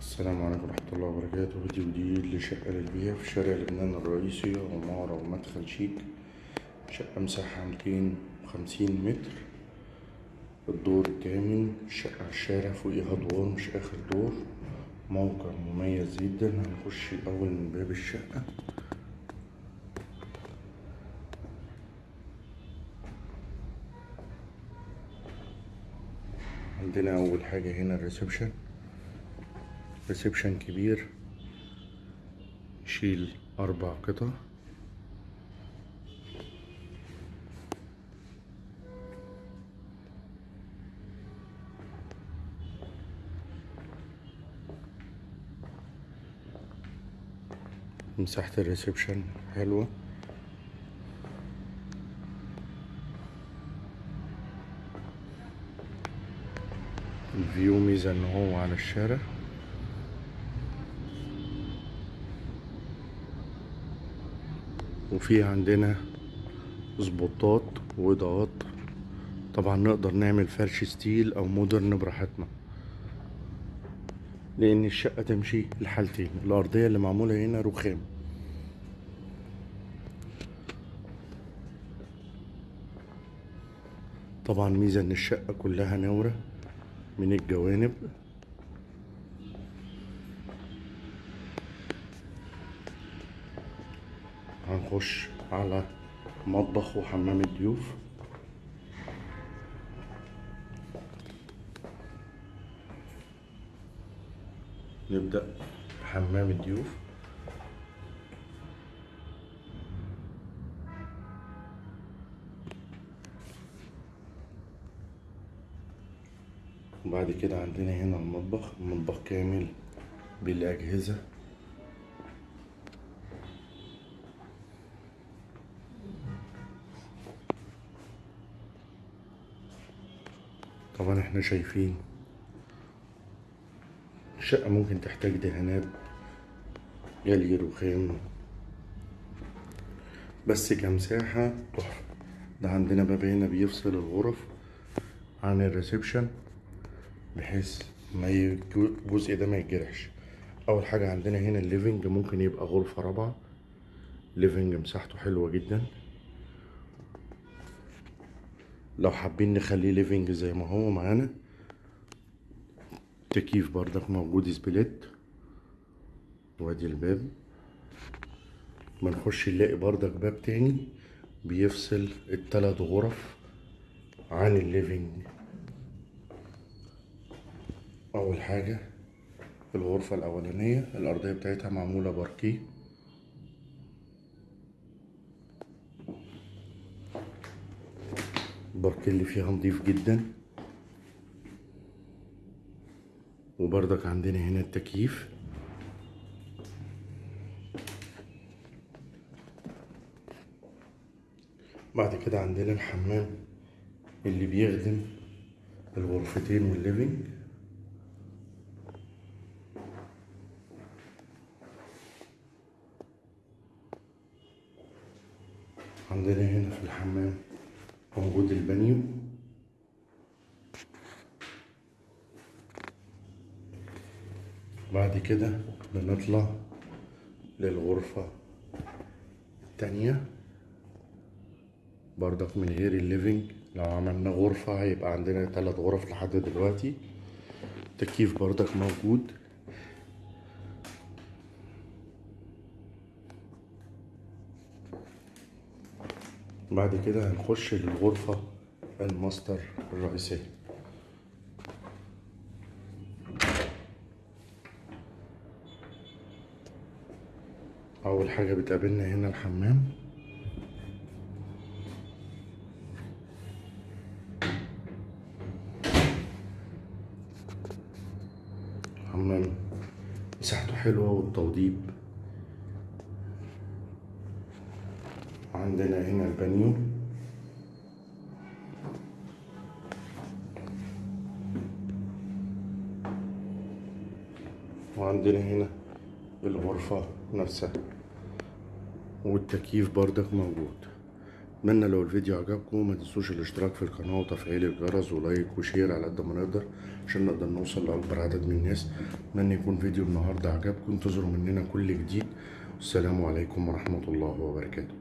السلام عليكم ورحمة الله وبركاته. فيديو جديد لشقة للبيع في شارع لبنان الرئيسي عمارة ومدخل شيك شقة مساحة ميتين وخمسين متر. الدور التامن الشقة على الشارع فوقيها دور مش آخر دور. موقع مميز جدا. هنخش الأول من باب الشقة. عندنا أول حاجة هنا ال reception. reception كبير. يشيل أربع قطع. مساحة ال reception حلوة. ال view ميزة ان هو على الشارع. وفي عندنا سبوتات وإضاءات. طبعا نقدر نعمل فرش style أو modern براحتنا لأن الشقة تمشي الحالتين الأرضية اللي معمولة هنا رخام. طبعا ميزة إن الشقة كلها نورة من الجوانب. هنخش على مطبخ وحمام الضيوف. نبدأ بحمام الضيوف. وبعد كده عندنا هنا المطبخ المطبخ كامل بالأجهزة. طبعا إحنا شايفين الشقة ممكن تحتاج دهانات جلي رخام بس كمساحة تحفة. ده عندنا باب هنا بيفصل الغرف عن ال reception بحيث ما الجزء ده ما يتجرحش. أول حاجة عندنا هنا ال living ممكن يبقى غرفة رابعة. living مساحته حلوة جدا. لو حابين نخليه living زي ما هو معانا. تكييف بردك موجود split. وادي الباب. بنخش نلاقي بردك باب تاني بيفصل التلات غرف عن الليفنج أول حاجة الغرفة الأولانية الأرضية بتاعتها معمولة باركيه. الباركيه اللي فيها نضيف جدا. وبرضك عندنا هنا التكييف. بعد كده عندنا الحمام اللي بيخدم الغرفتين وال living عندنا هنا في الحمام موجود البانيو بعد كده بنطلع للغرفة التانية. بردك من غير ال living. لو عملنا غرفة هيبقى عندنا تلات غرف لحد دلوقتي. تكييف بردك موجود. بعد كده هنخش للغرفة الماستر الرئيسية. أول حاجة بتقابلنا هنا الحمام. حمام مساحته حلوة والتوضيب عندنا هنا البانيو. وعندنا هنا الغرفة نفسها. والتكييف بردك موجود. اتمنى لو الفيديو عجبكم ما تنسوش الاشتراك في القناة وتفعيل الجرس و like و share على قد ما نقدر عشان نقدر نوصل لأكبر عدد من الناس. اتمنى يكون فيديو النهاردة عجبكم انتظروا مننا كل جديد. والسلام عليكم ورحمة الله وبركاته.